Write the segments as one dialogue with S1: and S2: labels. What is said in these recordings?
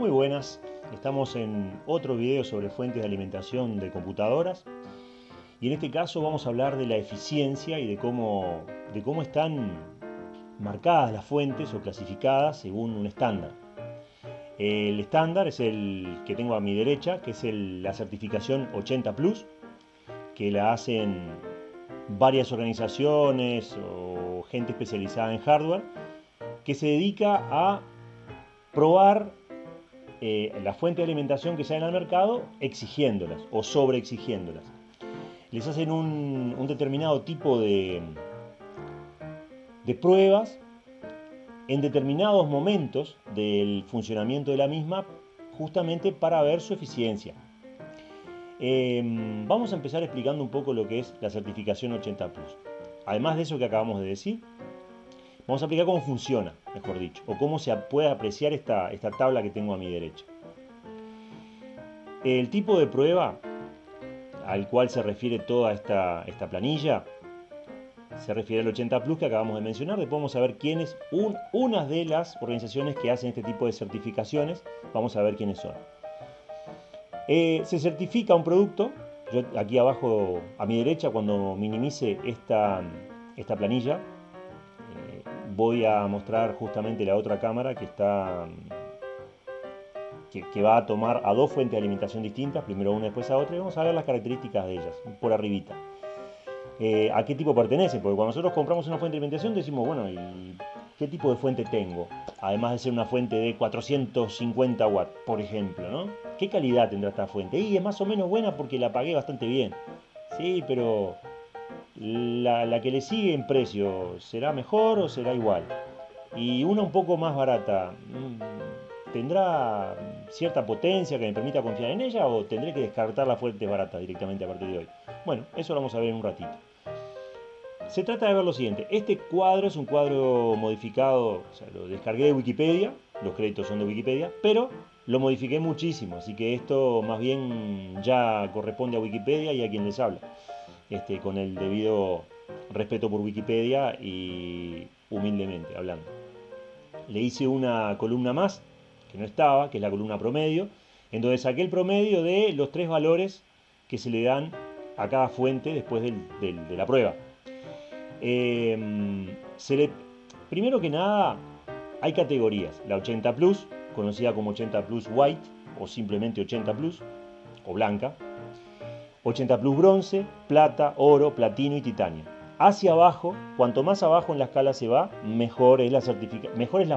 S1: Muy buenas, estamos en otro video sobre fuentes de alimentación de computadoras y en este caso vamos a hablar de la eficiencia y de cómo, de cómo están marcadas las fuentes o clasificadas según un estándar. El estándar es el que tengo a mi derecha, que es la certificación 80 Plus, que la hacen varias organizaciones o gente especializada en hardware, que se dedica a probar eh, la fuente de alimentación que salen al mercado exigiéndolas o sobreexigiéndolas. Les hacen un, determinado tipo de, de pruebas en determinados momentos del funcionamiento de la misma justamente para ver su eficiencia. Em, vamos a empezar explicando un poco lo que es la certificación 80 Plus. Además de eso que acabamos de decir, Vamos a explicar cómo funciona, mejor dicho, o cómo se puede apreciar esta, esta tabla que tengo a mi derecha. El tipo de prueba al cual se refiere toda esta, esta planilla se refiere al 80 Plus que acabamos de mencionar. Después vamos a ver quiénes, un, unas de las organizaciones que hacen este tipo de certificaciones, vamos a ver quiénes son. Eh, se certifica un producto, yo aquí abajo a mi derecha cuando minimice esta, esta planilla, voy a mostrar justamente la otra cámara que está que, va a tomar a dos fuentes de alimentación distintas, primero una después a otra, y vamos a ver las características de ellas, por arribita. Eh, ¿A qué tipo pertenece? Porque cuando nosotros compramos una fuente de alimentación decimos, bueno, ¿y qué tipo de fuente tengo? Además de ser una fuente de 450 watts, por ejemplo, ¿no? ¿Qué calidad tendrá esta fuente? Y es más o menos buena porque la pagué bastante bien. Sí, pero la, que le sigue en precio, ¿será mejor o será igual? Y una un poco más barata, mm, ¿tendrá cierta potencia que me permita confiar en ella o tendré que descartar la fuente barata directamente a partir de hoy? Bueno, eso lo vamos a ver en un ratito. Se trata de ver lo siguiente, este cuadro es un cuadro modificado, o sea, lo descargué de Wikipedia, los créditos son de Wikipedia, pero lo modifiqué muchísimo, así que esto más bien ya corresponde a Wikipedia y a quien les habla. Este, con el debido respeto por Wikipedia y humildemente hablando. Le hice una columna más, que no estaba, que es la columna promedio, en donde saqué el promedio de los tres valores que se le dan a cada fuente después de la prueba. Em, primero que nada, hay categorías. La 80 Plus, conocida como 80 Plus White o simplemente 80 Plus, o blanca, 80 Plus bronce, plata, oro, platino y titanio. Hacia abajo, cuanto más abajo en la escala se va, mejor es la,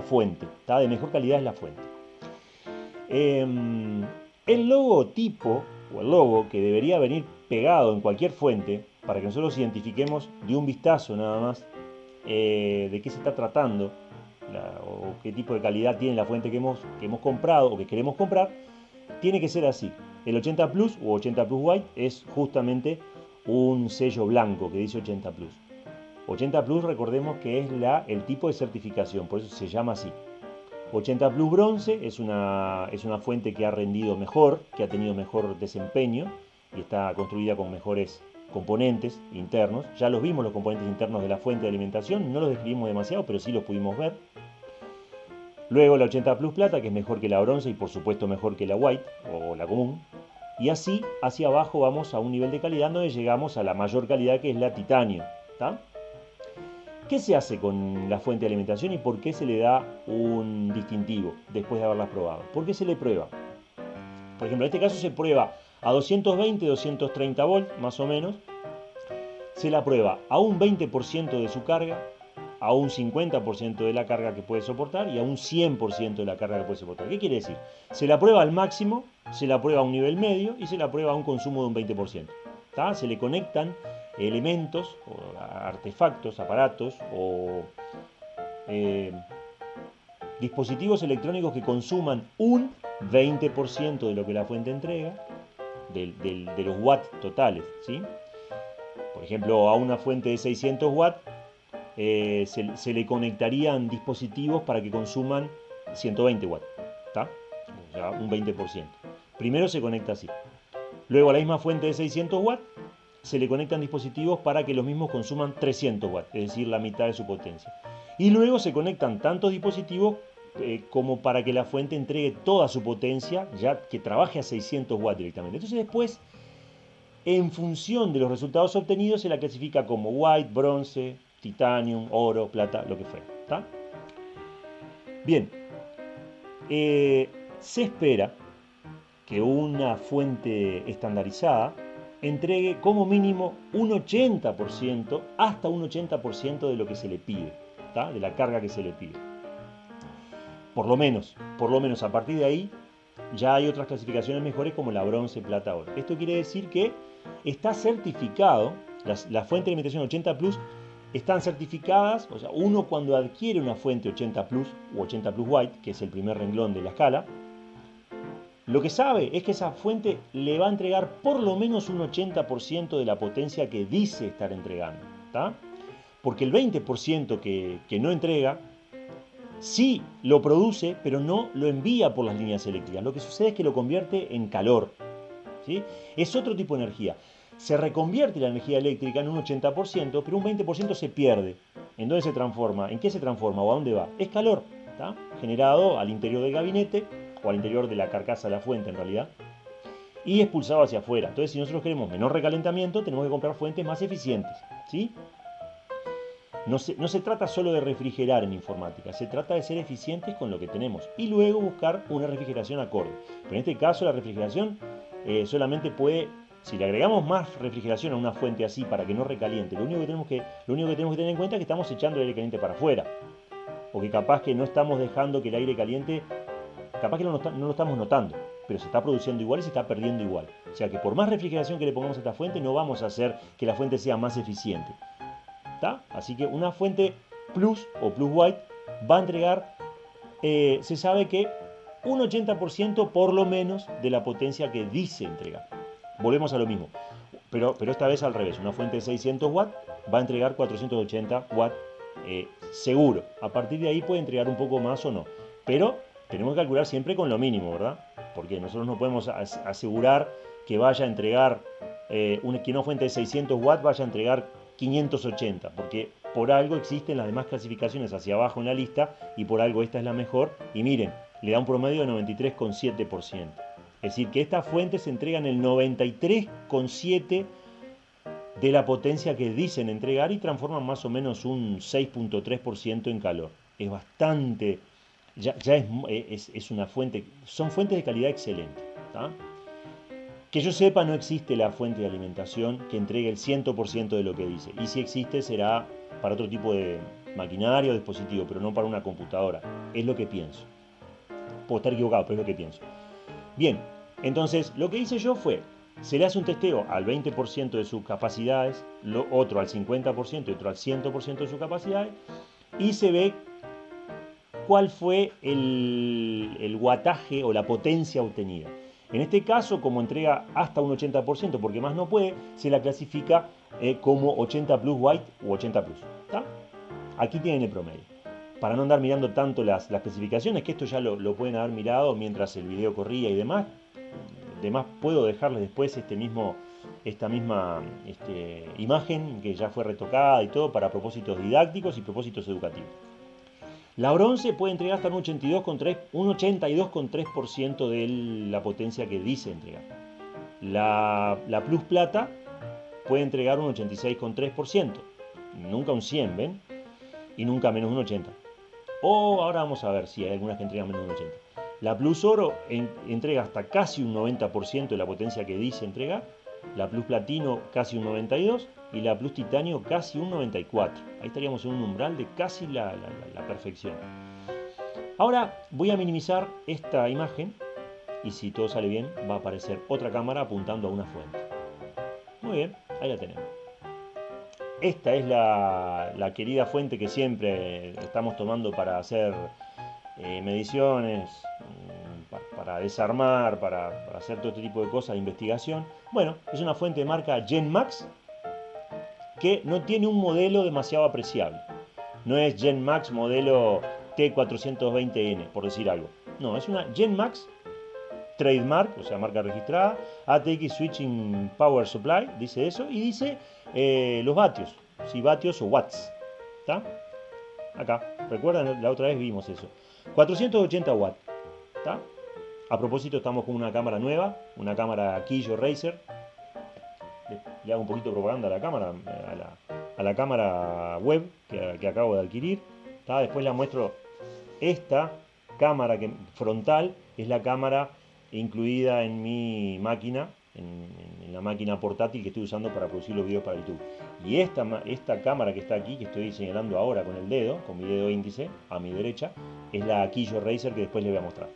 S1: fuente, de mejor calidad es la fuente. Em, el logotipo o el logo que debería venir pegado en cualquier fuente para que nosotros identifiquemos de un vistazo nada más eh, de qué se está tratando o qué tipo de calidad tiene la fuente que hemos comprado o que queremos comprar, tiene que ser así. El 80 Plus o 80 Plus White es justamente un sello blanco que dice 80 Plus. 80 Plus recordemos que es el tipo de certificación, por eso se llama así. 80 Plus Bronce es una, es una fuente que ha rendido mejor, que ha tenido mejor desempeño y está construida con mejores componentes internos. Ya los vimos los componentes internos de la fuente de alimentación, no los describimos demasiado, pero sí los pudimos ver. Luego la 80 Plus Plata, que es mejor que la bronce y por supuesto mejor que la white o la común. Y así, hacia abajo vamos a un nivel de calidad donde llegamos a la mayor calidad que es la titanio. ¿Qué se hace con la fuente de alimentación y por qué se le da un distintivo después de haberla probado? ¿Por qué se le prueba? Por ejemplo, en este caso se prueba a 220, 230 volts más o menos. Se la prueba a un 20% de su carga, a un 50% de la carga que puede soportar y a un 100% de la carga que puede soportar. ¿Qué quiere decir? Se la prueba al máximo, se la prueba a un nivel medio y se la prueba a un consumo de un 20%. Se le conectan elementos, artefactos, aparatos o eh, dispositivos electrónicos que consuman un 20% de lo que la fuente entrega, de los watts totales. ¿sí? Por ejemplo, a una fuente de 600 watts eh, se, le conectarían dispositivos para que consuman 120 watts, sea, un 20%. Primero se conecta así. Luego a la misma fuente de 600 watts se le conectan dispositivos para que los mismos consuman 300 watts, es decir, la mitad de su potencia. Y luego se conectan tantos dispositivos eh, como para que la fuente entregue toda su potencia, ya que trabaje a 600 watts directamente. Entonces después, en función de los resultados obtenidos, se la clasifica como white, bronce, titanium, oro, plata, lo que fuera. Bien, eh, se espera que una fuente estandarizada entregue como mínimo un 80% hasta un 80% de lo que se le pide, de la carga que se le pide. Por lo menos, por lo menos a partir de ahí ya hay otras clasificaciones mejores como la bronce, plata, oro. Esto quiere decir que está certificado, las, fuentes de alimentación 80 Plus están certificadas, o sea, uno cuando adquiere una fuente 80 Plus o 80 Plus White, que es el primer renglón de la escala, lo que sabe es que esa fuente le va a entregar por lo menos un 80% de la potencia que dice estar entregando. Porque el 20% que, que no entrega, sí lo produce, pero no lo envía por las líneas eléctricas. Lo que sucede es que lo convierte en calor. ¿sí? Es otro tipo de energía. Se reconvierte la energía eléctrica en un 80%, pero un 20% se pierde. ¿En dónde se transforma? ¿En qué se transforma o a dónde va? Es calor, generado al interior del gabinete o al interior de la carcasa de la fuente en realidad, y expulsado hacia afuera. Entonces, si nosotros queremos menor recalentamiento, tenemos que comprar fuentes más eficientes. ¿sí? No se, no se trata solo de refrigerar en informática, se trata de ser eficientes con lo que tenemos y luego buscar una refrigeración acorde. Pero en este caso la refrigeración eh, solamente puede, si le agregamos más refrigeración a una fuente así para que no recaliente, lo único que tenemos que, lo único que, tenemos que tener en cuenta es que estamos echando el aire caliente para afuera. O que capaz que no estamos dejando que el aire caliente capaz que no, lo estamos notando, pero se está produciendo igual y se está perdiendo igual. O sea que por más refrigeración que le pongamos a esta fuente, no vamos a hacer que la fuente sea más eficiente. Así que una fuente Plus o Plus White va a entregar, eh, se sabe que un 80% por lo menos de la potencia que dice entregar. Volvemos a lo mismo, pero, pero esta vez al revés. Una fuente de 600 watts va a entregar 480 watts eh, seguro. A partir de ahí puede entregar un poco más o no. Pero tenemos que calcular siempre con lo mínimo, ¿verdad? Porque nosotros no podemos asegurar que vaya a entregar, eh, una, que una fuente de 600 watts vaya a entregar 580, porque por algo existen las demás clasificaciones hacia abajo en la lista y por algo esta es la mejor. Y miren, le da un promedio de 93,7%. Es decir, que estas fuentes entregan el 93,7% de la potencia que dicen entregar y transforman más o menos un 6.3% en calor. Es bastante ya, es, es, una fuente, son fuentes de calidad excelente. Que yo sepa, no existe la fuente de alimentación que entregue el 100% de lo que dice. Y si existe, será para otro tipo de maquinaria o dispositivo, pero no para una computadora. Es lo que pienso. Puedo estar equivocado, pero es lo que pienso. Bien, entonces lo que hice yo fue, se le hace un testeo al 20% de sus capacidades, lo, otro al 50% y otro al 100% de sus capacidades, y se ve cuál fue el, guataje o la potencia obtenida. En este caso, como entrega hasta un 80%, porque más no puede, se la clasifica eh, como 80 plus white u 80 plus. Aquí tienen el promedio. Para no andar mirando tanto las, las especificaciones, que esto ya lo, pueden haber mirado mientras el video corría y demás. Además, puedo dejarles después este mismo, esta misma este, imagen que ya fue retocada y todo para propósitos didácticos y propósitos educativos. La bronce puede entregar hasta un 82,3% de la potencia que dice entregar. La, plus plata puede entregar un 86,3%, nunca un 100, ¿ven? Y nunca menos un 80. O ahora vamos a ver si hay algunas que entregan menos un 80. La plus oro entrega hasta casi un 90% de la potencia que dice entregar. La plus platino casi un 92% y la Plus Titanio casi un 94. Ahí estaríamos en un umbral de casi la, perfección. Ahora voy a minimizar esta imagen y si todo sale bien va a aparecer otra cámara apuntando a una fuente. Muy bien, ahí la tenemos. Esta es la, querida fuente que siempre estamos tomando para hacer eh, mediciones, para, desarmar, para, hacer todo este tipo de cosas de investigación. Bueno, es una fuente de marca GenMax que no tiene un modelo demasiado apreciable. No es GenMax modelo T420N, por decir algo. No, es una GenMax trademark, o sea, marca registrada, ATX Switching Power Supply, dice eso, y dice eh, los vatios, si vatios o watts. ¿Está? Acá, recuerdan, la otra vez vimos eso. 480 watts. A propósito, estamos con una cámara nueva, una cámara Killo Racer. Le, hago un poquito de propaganda a la cámara, a la, cámara web que, acabo de adquirir. Después la muestro esta cámara que, frontal, es la cámara incluida en mi máquina en, la máquina portátil que estoy usando para producir los videos para YouTube. Y esta, esta cámara que está aquí, que estoy señalando ahora con el dedo, con mi dedo índice a mi derecha, es la Killo Racer que después les voy a mostrar,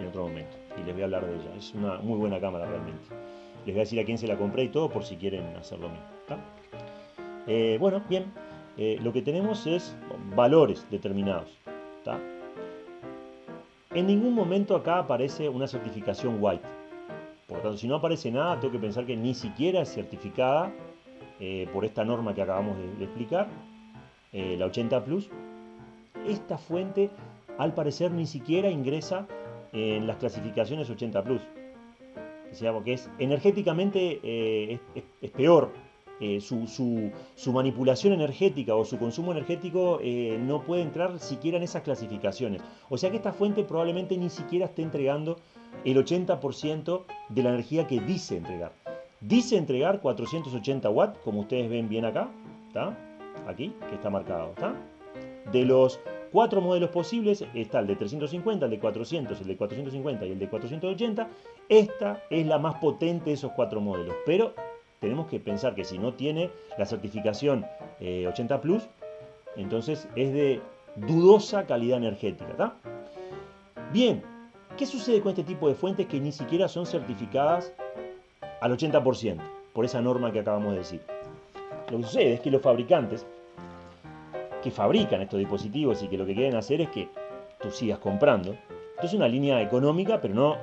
S1: En otro momento. Y les voy a hablar de ella. Es una muy buena cámara realmente. Les voy a decir a quién se la compré y todo por si quieren hacer lo mismo. Eh, bueno, bien. Eh, lo que tenemos es valores determinados. En ningún momento acá aparece una certificación white. Por lo tanto, si no aparece nada, tengo que pensar que ni siquiera es certificada eh, por esta norma que acabamos de, explicar, eh, la 80 Plus. Esta fuente, al parecer, ni siquiera ingresa en las clasificaciones 80 Plus. Sea, porque es energéticamente eh, es, peor. Su, manipulación energética o su consumo energético no puede entrar siquiera en esas clasificaciones. O sea que esta fuente probablemente ni siquiera esté entregando el 80% de la energía que dice entregar. Dice entregar 480 watts, como ustedes ven bien acá, ¿está? Aquí, que está marcado, ¿está? De los cuatro modelos posibles, está el de 350, el de 400, el de 450 y el de 480. Esta es la más potente de esos cuatro modelos, pero tenemos que pensar que si no tiene la certificación 80 eh, Plus, entonces es de dudosa calidad energética, ¿está? Bien, ¿Qué sucede con este tipo de fuentes que ni siquiera son certificadas al 80% por esa norma que acabamos de decir? Lo que sucede es que los fabricantes que fabrican estos dispositivos y que lo que quieren hacer es que tú sigas comprando. Esto es una línea económica, pero no,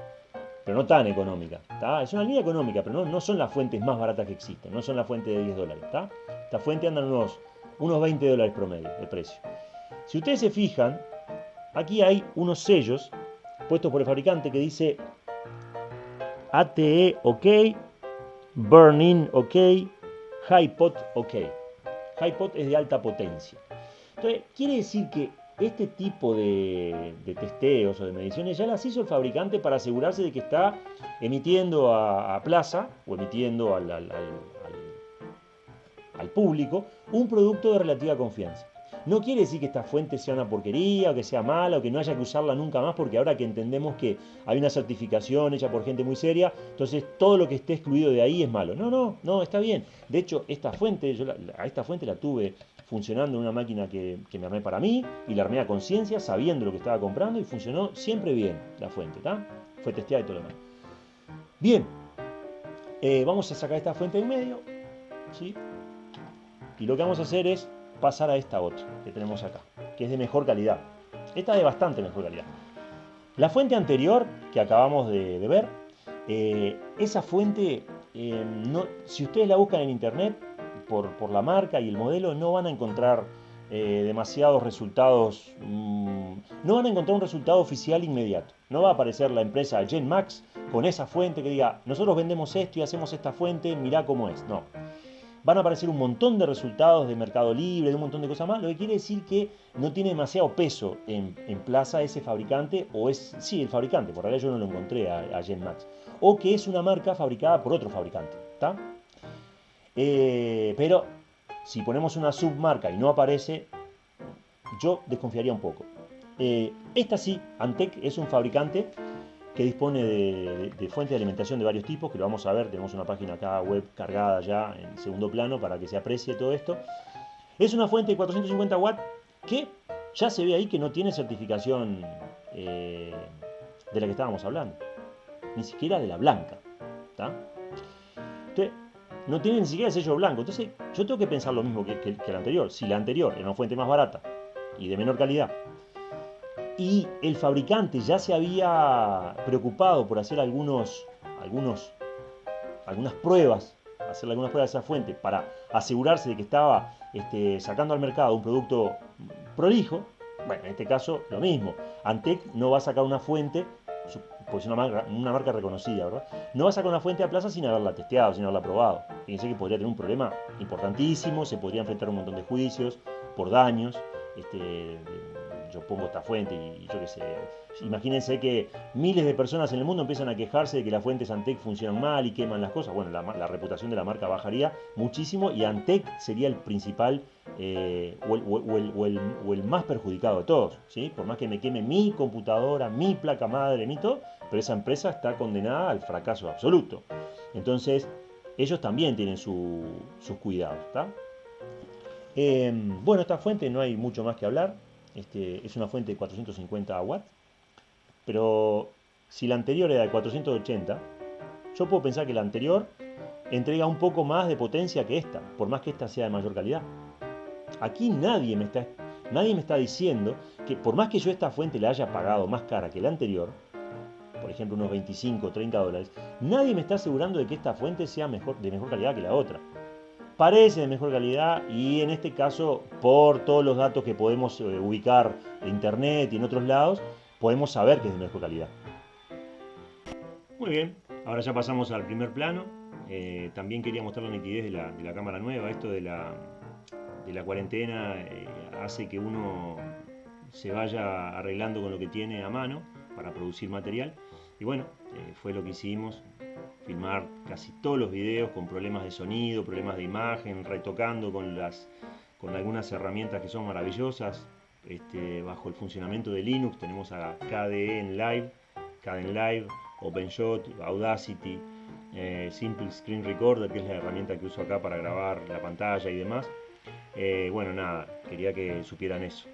S1: pero no tan económica. Es una línea económica, pero no, no, son las fuentes más baratas que existen, no son las fuentes de 10 dólares. Esta fuente andan unos, unos 20 dólares promedio de precio. Si ustedes se fijan, aquí hay unos sellos puesto por el fabricante que dice ATE OK, Burn-in OK, High Pot OK. High Pot es de alta potencia. Entonces, quiere decir que este tipo de, testeos o de mediciones ya las hizo el fabricante para asegurarse de que está emitiendo a, plaza o emitiendo al, al público un producto de relativa confianza. No quiere decir que esta fuente sea una porquería o que sea mala o que no haya que usarla nunca más porque ahora que entendemos que hay una certificación hecha por gente muy seria, entonces todo lo que esté excluido de ahí es malo. No, no, no, está bien. De hecho, esta fuente, yo a esta fuente la tuve funcionando en una máquina que, me armé para mí y la armé a conciencia sabiendo lo que estaba comprando y funcionó siempre bien la fuente, ¿está? Fue testeada y todo lo demás. Bien, eh, vamos a sacar esta fuente en medio, ¿sí? Y lo que vamos a hacer es pasar a esta otra que tenemos acá, que es de mejor calidad. Esta es de bastante mejor calidad. La fuente anterior que acabamos de, ver, eh, esa fuente, eh, si ustedes la buscan en internet por, por, la marca y el modelo, no van a encontrar eh, demasiados resultados, mm, no van a encontrar un resultado oficial inmediato. No va a aparecer la empresa GenMax con esa fuente que diga, nosotros vendemos esto y hacemos esta fuente, mirá cómo es. No van a aparecer un montón de resultados de Mercado Libre, de un montón de cosas más, lo que quiere decir que no tiene demasiado peso en, plaza ese fabricante, o es, sí, el fabricante, por realidad yo no lo encontré a, Genmax, o que es una marca fabricada por otro fabricante. Eh, pero si ponemos una submarca y no aparece, yo desconfiaría un poco. Eh, esta sí, Antec es un fabricante que dispone de, fuentes de alimentación de varios tipos, que lo vamos a ver, tenemos una página acá web cargada ya en segundo plano para que se aprecie todo esto. Es una fuente de 450 watts que ya se ve ahí que no tiene certificación eh, de la que estábamos hablando, ni siquiera de la blanca. Entonces, no tiene ni siquiera el sello blanco. Entonces, yo tengo que pensar lo mismo que, que la anterior. Si la anterior era una fuente más barata y de menor calidad, y el fabricante ya se había preocupado por hacer algunas pruebas, hacer algunas pruebas de esa fuente para asegurarse de que estaba este, sacando al mercado un producto prolijo, bueno, en este caso lo mismo. Antec no va a sacar una fuente, pues una marca, una marca reconocida, ¿verdad? No va a sacar una fuente a plaza sin haberla testeado, sin haberla probado. Fíjense que podría tener un problema importantísimo, se podría enfrentar un montón de juicios por daños este, pongo esta fuente y, yo qué sé. Imagínense que miles de personas en el mundo empiezan a quejarse de que las fuentes Antec funcionan mal y queman las cosas. Bueno, la, reputación de la marca bajaría muchísimo y Antec sería el principal eh, o, el, más perjudicado de todos. ¿sí? Por más que me queme mi computadora, mi placa madre, mi pero esa empresa está condenada al fracaso absoluto. Entonces, ellos también tienen sus cuidados. Em, bueno, esta fuente no hay mucho más que hablar. Este, es una fuente de 450 watts. Pero si la anterior era de 480, yo puedo pensar que la anterior entrega un poco más de potencia que esta, por más que esta sea de mayor calidad. Aquí nadie me está, nadie me está diciendo que por más que yo esta fuente la haya pagado más cara que la anterior, por ejemplo unos 25 o 30 dólares, nadie me está asegurando de que esta fuente sea mejor, de mejor calidad que la otra. Parece de mejor calidad y en este caso, por todos los datos que podemos eh, ubicar en internet y en otros lados, podemos saber que es de mejor calidad. Muy bien, ahora ya pasamos al primer plano. Eh, también quería mostrar la nitidez de la, cámara nueva. Esto de la, cuarentena eh, hace que uno se vaya arreglando con lo que tiene a mano para producir material. Y bueno, eh, fue lo que hicimos, filmar casi todos los videos con problemas de sonido, problemas de imagen, retocando con, las, con algunas herramientas que son maravillosas. Este, bajo el funcionamiento de Linux tenemos a KDE en Live, KDE Live, OpenShot, Audacity, eh, Simple Screen Recorder, que es la herramienta que uso acá para grabar la pantalla y demás. Eh, bueno, nada, quería que supieran eso.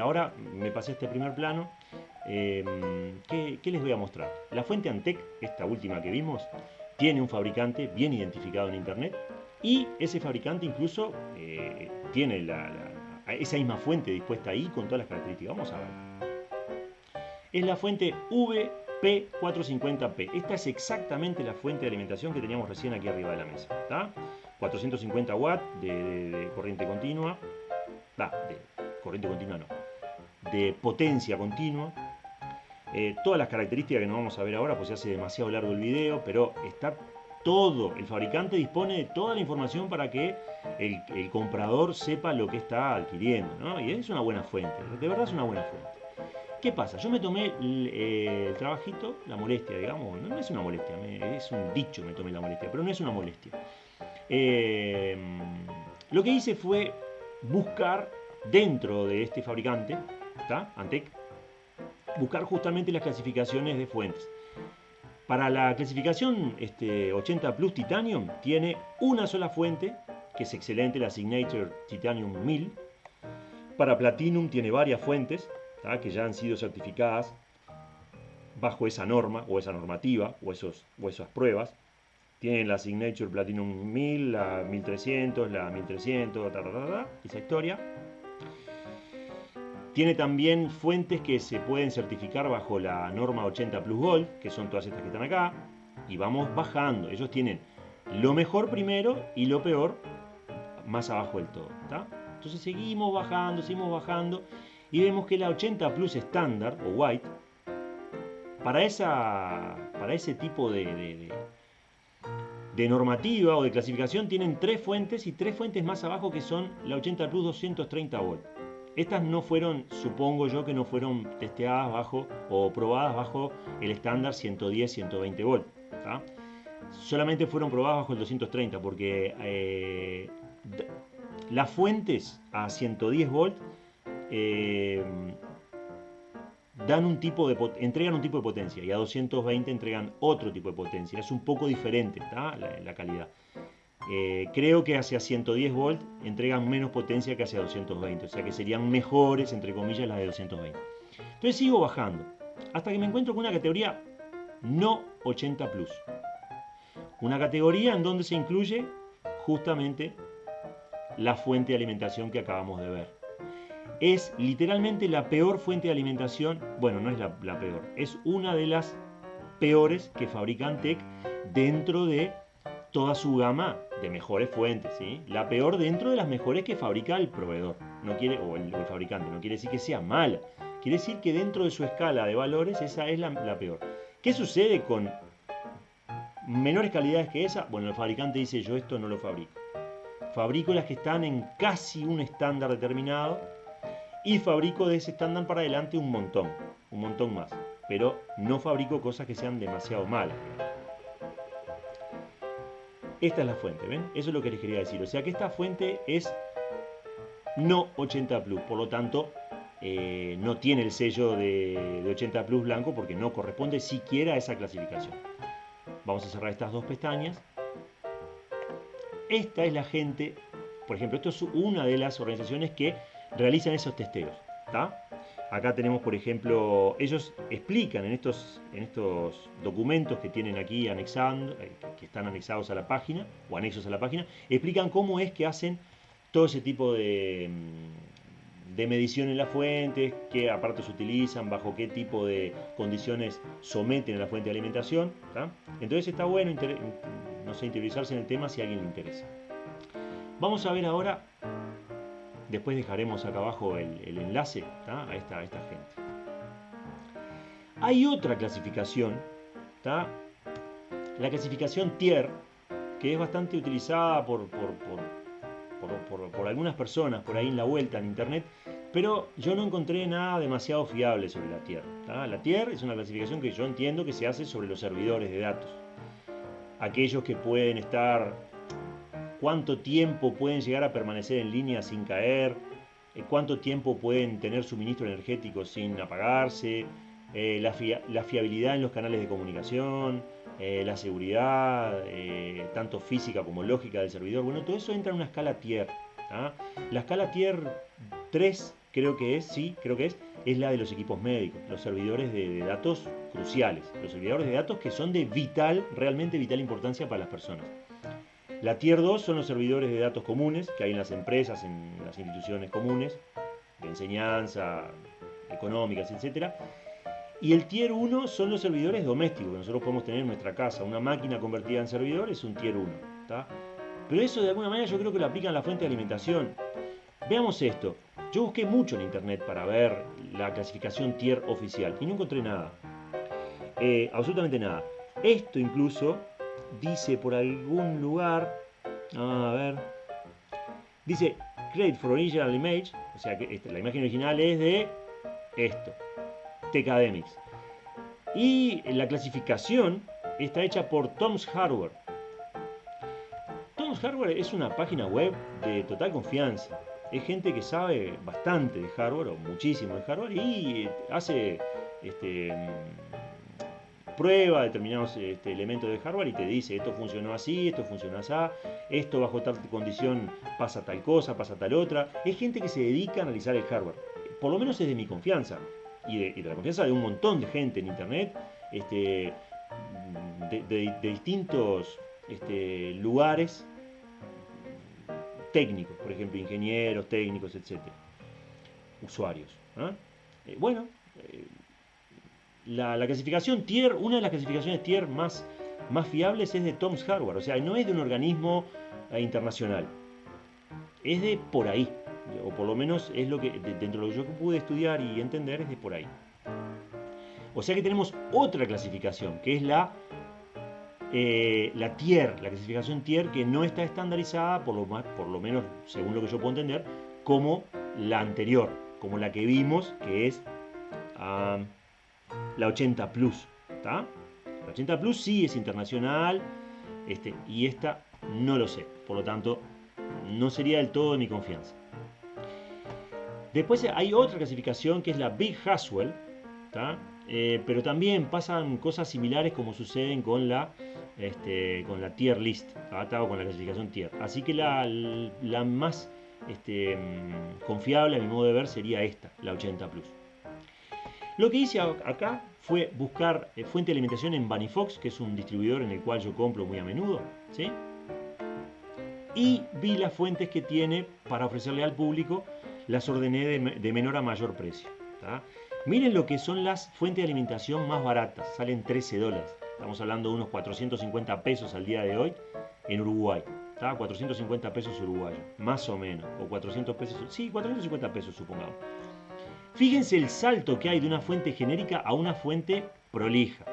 S1: ahora me pasé este primer plano Em, ¿qué, les voy a mostrar? La fuente Antec, esta última que vimos, tiene un fabricante bien identificado en internet y ese fabricante incluso eh, tiene esa misma fuente dispuesta ahí con todas las características. Vamos a ver. Es la fuente VP450P. Esta es exactamente la fuente de alimentación que teníamos recién aquí arriba de la mesa. 450 watts de, corriente continua. de corriente continua no. De potencia continua eh, todas las características que no vamos a ver ahora, pues se hace demasiado largo el video, pero está todo, el fabricante dispone de toda la información para que el, comprador sepa lo que está adquiriendo. Y es una buena fuente, de verdad es una buena fuente. ¿Qué pasa? Yo me tomé el, eh, trabajito, la molestia, digamos, no, es una molestia, es un dicho me tomé la molestia, pero no es una molestia. Eh, lo que hice fue buscar dentro de este fabricante, ¿está? Antec, buscar justamente las clasificaciones de fuentes. Para la clasificación este, 80 Plus Titanium tiene una sola fuente, que es excelente, la Signature Titanium 1000. Para Platinum tiene varias fuentes que ya han sido certificadas bajo esa norma o esa normativa o, esos, o esas pruebas. Tienen la Signature Platinum 1000, la 1300, la 1300, esa historia. Tiene también fuentes que se pueden certificar bajo la norma 80 Plus Gold, que son todas estas que están acá. Y vamos bajando. Ellos tienen lo mejor primero y lo peor más abajo del todo. Entonces seguimos bajando, seguimos bajando. Y vemos que la 80 Plus estándar o White, para, esa, para ese tipo de, de, de normativa o de clasificación, tienen tres fuentes y tres fuentes más abajo que son la 80 Plus 230 volt. Estas no fueron, supongo yo que no fueron testeadas bajo o probadas bajo el estándar 110-120 volt. Solamente fueron probadas bajo el 230 porque eh, las fuentes a 110 volt eh, dan un tipo de entregan un tipo de potencia y a 220 entregan otro tipo de potencia. Es un poco diferente la calidad. Eh, creo que hacia 110 volt entregan menos potencia que hacia 220, o sea que serían mejores, entre comillas, las de 220. Entonces sigo bajando, hasta que me encuentro con una categoría no 80 plus. Una categoría en donde se incluye justamente la fuente de alimentación que acabamos de ver. Es literalmente la peor fuente de alimentación, bueno, no es la, peor, es una de las peores que fabrica Antec dentro de toda su gama de mejores fuentes, ¿sí? La peor dentro de las mejores que fabrica el proveedor, no quiere, o el, fabricante, no quiere decir que sea mala, quiere decir que dentro de su escala de valores esa es la, la peor. ¿Qué sucede con menores calidades que esa? Bueno, el fabricante dice yo esto no lo fabrico. Fabrico las que están en casi un estándar determinado y fabrico de ese estándar para adelante un montón, un montón más. Pero no fabrico cosas que sean demasiado malas. Esta es la fuente, ¿ven? Eso es lo que les quería decir. O sea que esta fuente es no 80 Plus, por lo tanto eh, no tiene el sello de, 80 Plus blanco porque no corresponde siquiera a esa clasificación. Vamos a cerrar estas dos pestañas. Esta es la gente, por ejemplo, esto es una de las organizaciones que realizan esos testeos. Acá tenemos, por ejemplo, ellos explican en estos, en estos documentos que tienen aquí anexando, eh, que están anexados a la página, o anexos a la página, explican cómo es que hacen todo ese tipo de, mm, de medición en las fuentes, qué aparatos utilizan, bajo qué tipo de condiciones someten a la fuente de alimentación. Entonces está bueno no sé, interiorizarse en el tema si a alguien le interesa. Vamos a ver ahora Después dejaremos acá abajo el, enlace a esta, gente. Hay otra clasificación, la clasificación tier, que es bastante utilizada por, por, algunas personas por ahí en la vuelta en internet, pero yo no encontré nada demasiado fiable sobre la tier. La tier es una clasificación que yo entiendo que se hace sobre los servidores de datos. Aquellos que pueden estar cuánto tiempo pueden llegar a permanecer en línea sin caer, eh, cuánto tiempo pueden tener suministro energético sin apagarse, eh, la, fiabilidad en los canales de comunicación, eh, la seguridad, tanto física como lógica del servidor. Bueno, todo eso entra en una escala tier. La escala tier 3 creo que es, sí, creo que es, es la de los equipos médicos, los servidores de datos cruciales, los servidores de datos que son de vital, realmente vital importancia para las personas. La Tier 2 son los servidores de datos comunes que hay en las empresas, en las instituciones comunes, de enseñanza, económicas, etc. Y el Tier 1 son los servidores domésticos que nosotros podemos tener en nuestra casa. Una máquina convertida en servidor es un Tier 1. Pero eso de alguna manera yo creo que lo aplican la fuente de alimentación. Veamos esto. Yo busqué mucho en internet para ver la clasificación tier oficial y no encontré nada. Eh, absolutamente nada. Esto incluso dice por algún lugar, a ver, dice Create for Original Image, o sea que este, la imagen original es de esto, Tecademics. Y la clasificación está hecha por Tom's Hardware. Tom's Hardware es una página web de total confianza. Es gente que sabe bastante de hardware, o muchísimo de hardware, y hace este, prueba determinados este, elementos de hardware y te dice esto funcionó así, esto funcionó así, esto bajo tal condición pasa tal cosa, pasa tal otra. Es gente que se dedica a analizar el hardware. Por lo menos es de mi confianza y de, la confianza de un montón de gente en internet, este, de, distintos este, lugares técnicos, por ejemplo, ingenieros, técnicos, etc. Usuarios. ¿ah? Eh, bueno, eh, la, clasificación tier, una de las clasificaciones tier más, más fiables es de Tom's Hardware, o sea, no es de un organismo eh, internacional, es de por ahí, o por lo menos es lo que, dentro de lo que yo pude estudiar y entender, es de por ahí. O sea que tenemos otra clasificación, que es la, eh, la tier, la clasificación tier, que no está estandarizada, por lo, más, por lo menos según lo que yo puedo entender, como la anterior, como la que vimos, que es... Ah, la 80 Plus. La 80 Plus sí es internacional este, y esta no lo sé. Por lo tanto, no sería del todo de mi confianza. Después hay otra clasificación que es la Big Haswell, eh, pero también pasan cosas similares como suceden con la, este, con la tier list, o con la clasificación tier. Así que la, la más este, mm, confiable a mi modo de ver sería esta, la 80 Plus. Lo que hice acá fue buscar eh, fuente de alimentación en Banifox, que es un distribuidor en el cual yo compro muy a menudo, ¿sí? Y vi las fuentes que tiene para ofrecerle al público, las ordené de, menor a mayor precio. Miren lo que son las fuentes de alimentación más baratas, salen 13 dólares. Estamos hablando de unos 450 pesos al día de hoy en Uruguay. 450 pesos uruguayos, más o menos. O 400 pesos, sí, 450 pesos supongamos. Fíjense el salto que hay de una fuente genérica a una fuente prolija.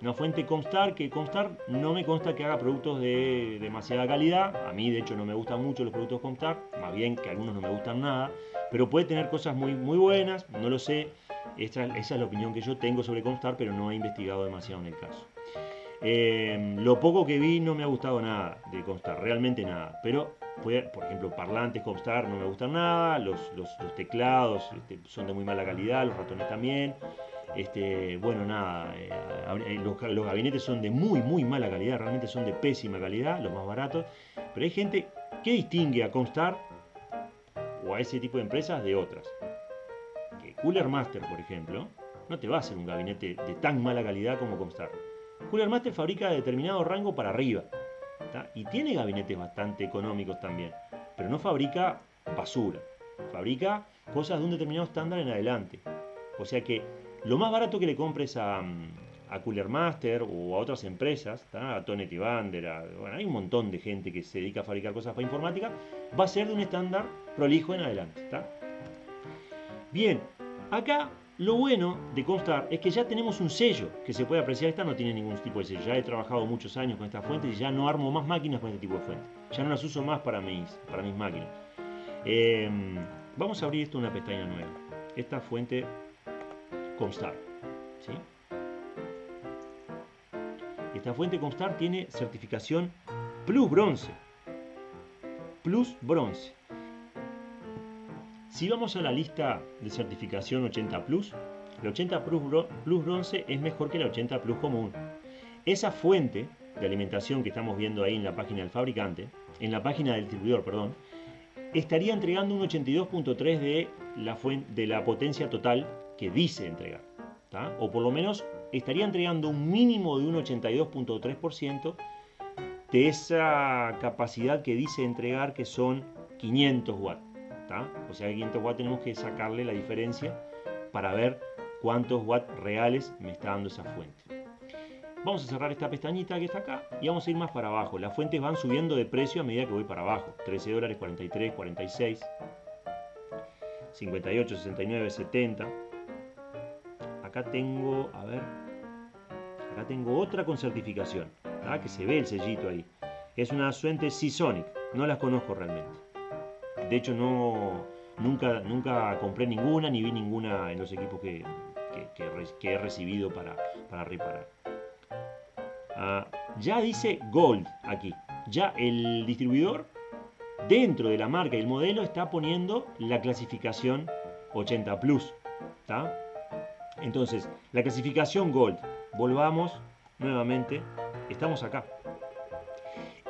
S1: Una fuente Comstar, que Comstar no me consta que haga productos de demasiada calidad. A mí, de hecho, no me gustan mucho los productos Comstar. Más bien que algunos no me gustan nada. pero puede tener cosas muy, muy buenas, no lo sé. esa es la opinión que yo tengo sobre Comstar, pero no he investigado demasiado en el caso. Em, lo poco que vi no me ha gustado nada de Comstar, realmente nada. Pero, por ejemplo, parlantes Comstar no me gustan nada, los, teclados este, son de muy mala calidad, los ratones también. Este, bueno, nada, eh, los, gabinetes son de muy, muy mala calidad, realmente son de pésima calidad, los más baratos. Pero hay gente que distingue a Comstar o a ese tipo de empresas de otras. Que Cooler Master, por ejemplo, no te va a hacer un gabinete de tan mala calidad como Comstar. Cooler Master fabrica determinado rango para arriba. Y tiene gabinetes bastante económicos también. Pero no fabrica basura. Fabrica cosas de un determinado estándar en adelante. O sea que lo más barato que le compres a, Cooler Master o a otras empresas, a Tonet y Bander, bueno, hay un montón de gente que se dedica a fabricar cosas para informática, va a ser de un estándar prolijo en adelante. Bien, acá lo bueno de Comstar es que ya tenemos un sello que se puede apreciar. Esta no tiene ningún tipo de sello. Ya he trabajado muchos años con esta fuente y ya no armo más máquinas con este tipo de fuente. Ya no las uso más para mis, para mis máquinas. Em, vamos a abrir esto una pestaña nueva. Esta fuente Comstar. Esta fuente Comstar tiene certificación Plus Bronce. Plus Bronce. Si vamos a la lista de certificación 80 Plus, la 80 Plus, Bronce es mejor que la 80 Plus común. Esa fuente de alimentación que estamos viendo ahí en la página del fabricante, en la página del distribuidor, perdón, estaría entregando un 82.3 de de la potencia total que dice entregar. O por lo menos estaría entregando un mínimo de un 82.3% de esa capacidad que dice entregar que son 500 watts. O sea, 500 watts tenemos que sacarle la diferencia para ver cuántos watts reales me está dando esa fuente. Vamos a cerrar esta pestañita que está acá y vamos a ir más para abajo. Las fuentes van subiendo de precio a medida que voy para abajo. 13 dólares, 43, 46, 58, 69, 70. Acá tengo, a ver, acá tengo otra con certificación, que se ve el sellito ahí. Es una fuente Seasonic, no las conozco realmente. De hecho, no, nunca, nunca compré ninguna ni vi ninguna en los equipos que, he recibido para, reparar. Ah, ya dice Gold aquí. Ya el distribuidor, dentro de la marca y el modelo, está poniendo la clasificación 80 Plus. Entonces, la clasificación Gold. Volvamos nuevamente. Estamos acá.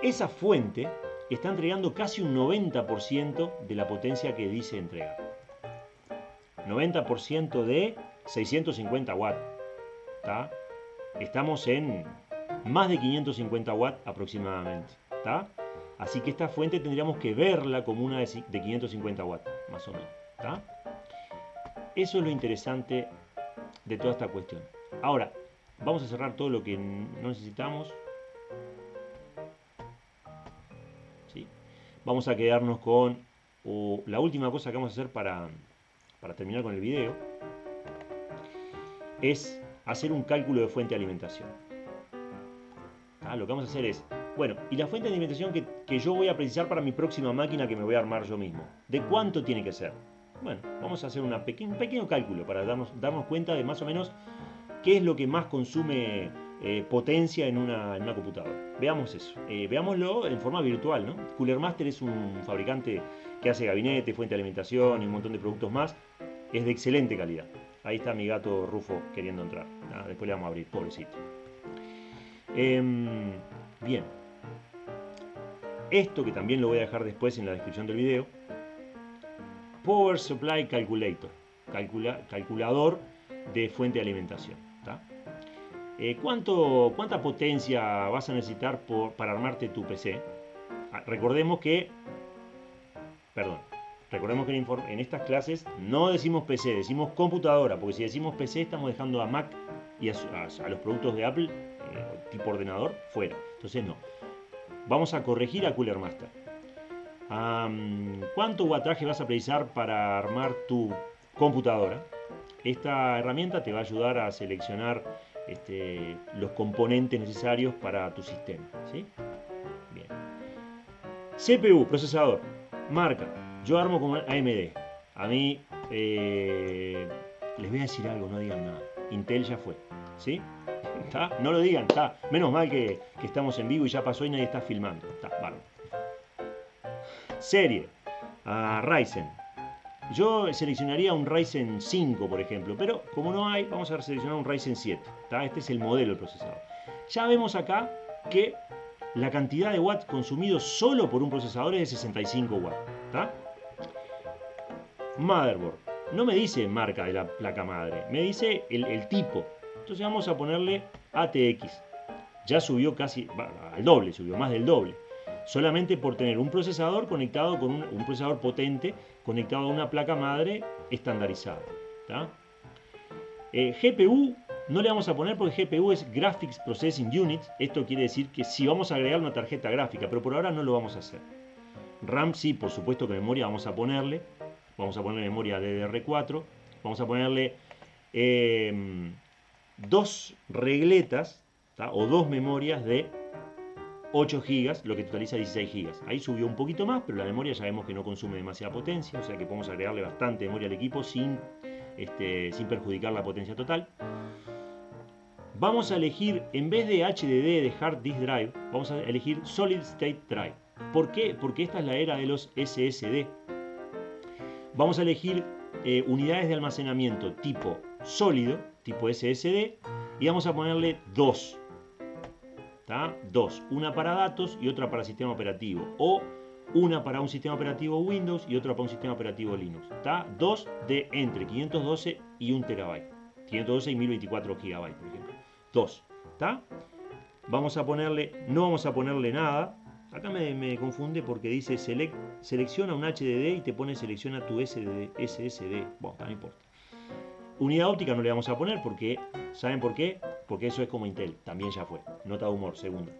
S1: Esa fuente está entregando casi un 90% de la potencia que dice entregar. 90% de 650 watts. Estamos en más de 550 watts aproximadamente. Así que esta fuente tendríamos que verla como una de 550 watts, más o menos. Eso es lo interesante de toda esta cuestión. Ahora, vamos a cerrar todo lo que no necesitamos. Vamos a quedarnos con la última cosa que vamos a hacer para, terminar con el video es hacer un cálculo de fuente de alimentación. Ah, lo que vamos a hacer es, bueno, y la fuente de alimentación que, yo voy a precisar para mi próxima máquina que me voy a armar yo mismo, ¿de cuánto tiene que ser? Bueno, vamos a hacer un pequeño cálculo para darnos, darnos cuenta de más o menos qué es lo que más consume eh, potencia en una, computadora. Veamos eso. Eh, veámoslo en forma virtual. ¿no? Cooler Master es un fabricante que hace gabinete, fuente de alimentación y un montón de productos más. Es de excelente calidad. Ahí está mi gato Rufo queriendo entrar. Ah, después le vamos a abrir, pobrecito. Em, bien. Esto que también lo voy a dejar después en la descripción del video. Power Supply Calculator. calculador de fuente de alimentación. Eh, ¿cuánto, ¿Cuánta potencia vas a necesitar para armarte tu PC? Ah, recordemos que, perdón, recordemos que en, estas clases no decimos PC, decimos computadora, porque si decimos PC estamos dejando a Mac y a, los productos de Apple, eh, tipo ordenador, fuera. Entonces no. Vamos a corregir a Cooler Master. ¿Cuánto wattaje vas a precisar para armar tu computadora? Esta herramienta te va a ayudar a seleccionar este, los componentes necesarios para tu sistema. ¿sí? Bien. CPU, procesador, marca. Yo armo con AMD. a mí eh, les voy a decir algo, no digan nada. Intel ya fue, ¿sí? No lo digan, está. Menos mal que, estamos en vivo y ya pasó y nadie está filmando. Está. Serie, a Ryzen. Yo seleccionaría un Ryzen 5, por ejemplo, pero como no hay, vamos a seleccionar un Ryzen 7. Este es el modelo del procesador. Ya vemos acá que la cantidad de watts consumidos solo por un procesador es de 65 watts. Motherboard. No me dice marca de la placa madre, me dice el, tipo. Entonces vamos a ponerle ATX. Ya subió casi al doble, subió más del doble. Solamente por tener un procesador conectado con un, procesador potente conectado a una placa madre estandarizada. Eh, GPU no le vamos a poner porque GPU es Graphics Processing Unit. Esto quiere decir que si vamos a agregar una tarjeta gráfica, pero por ahora no lo vamos a hacer. RAM sí, por supuesto que memoria vamos a ponerle. Vamos a ponerle memoria DDR4. Vamos a ponerle em, dos regletas o dos memorias de 8 GB, lo que totaliza 16 GB. Ahí subió un poquito más, pero la memoria ya vemos que no consume demasiada potencia, o sea que podemos agregarle bastante memoria al equipo sin, este, sin perjudicar la potencia total. Vamos a elegir, en vez de HDD de Hard Disk Drive, vamos a elegir Solid State Drive. ¿Por qué? Porque esta es la era de los SSD. Vamos a elegir eh, unidades de almacenamiento tipo sólido, tipo SSD, y vamos a ponerle dos. Dos, una para datos y otra para sistema operativo. O una para un sistema operativo Windows y otra para un sistema operativo Linux. Dos de entre 512 y 1 terabyte. 512 y 1024 gigabytes, por ejemplo. 2. ¿Está? Vamos a ponerle, no vamos a ponerle nada. Acá me, confunde porque dice selecciona un HDD y te pone selecciona tu SSD. Bueno, no importa. Unidad óptica no le vamos a poner porque, ¿saben por qué? Porque eso es como Intel, también ya fue. Nota de humor, segunda.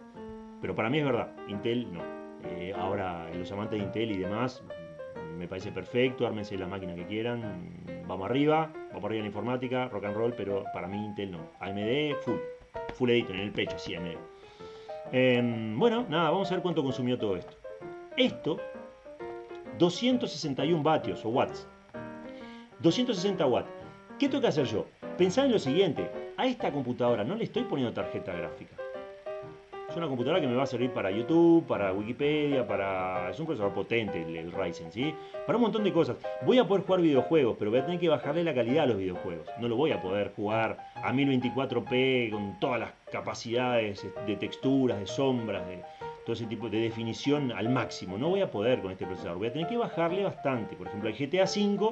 S1: Pero para mí es verdad, Intel no. Eh, ahora, los amantes de Intel y demás, me parece perfecto, ármense la máquina que quieran, vamos arriba, vamos arriba en informática, rock and roll, pero para mí Intel no. AMD, full, full editor en el pecho, sí, AMD. Em, bueno, nada, vamos a ver cuánto consumió todo esto. Esto, 261 vatios o watts. 260 watts. ¿Qué tengo que hacer yo? Pensar en lo siguiente, a esta computadora no le estoy poniendo tarjeta gráfica. Es una computadora que me va a servir para YouTube, para Wikipedia, para... Es un procesador potente el, Ryzen, ¿sí? Para un montón de cosas. Voy a poder jugar videojuegos, pero voy a tener que bajarle la calidad a los videojuegos. No lo voy a poder jugar a 1024p con todas las capacidades de texturas, de sombras, de todo ese tipo de definición al máximo. No voy a poder con este procesador. Voy a tener que bajarle bastante. Por ejemplo, el GTA V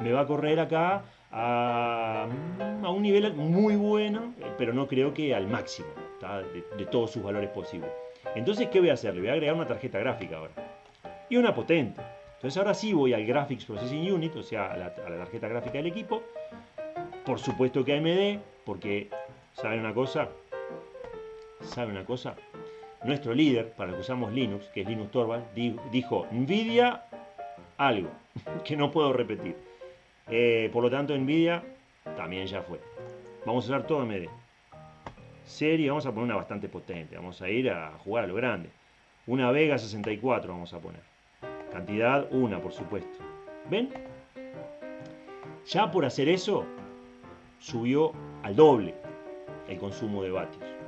S1: me va a correr acá a, a un nivel muy bueno, pero no creo que al máximo de, todos sus valores posibles. Entonces, ¿qué voy a hacer? Le voy a agregar una tarjeta gráfica ahora. Y una potente. Entonces ahora sí voy al Graphics Processing Unit, o sea, a la, tarjeta gráfica del equipo. Por supuesto que AMD, porque, ¿saben una cosa? ¿Saben una cosa? Nuestro líder, para el que usamos Linux, que es Linux Torvald, dijo, Nvidia algo, que no puedo repetir. Eh, por lo tanto, Nvidia también ya fue. Vamos a usar todo AMD serie, vamos a poner una bastante potente, vamos a ir a jugar a lo grande. Una Vega 64 vamos a poner. Cantidad una, por supuesto. ¿Ven? Ya por hacer eso, subió al doble el consumo de vatios.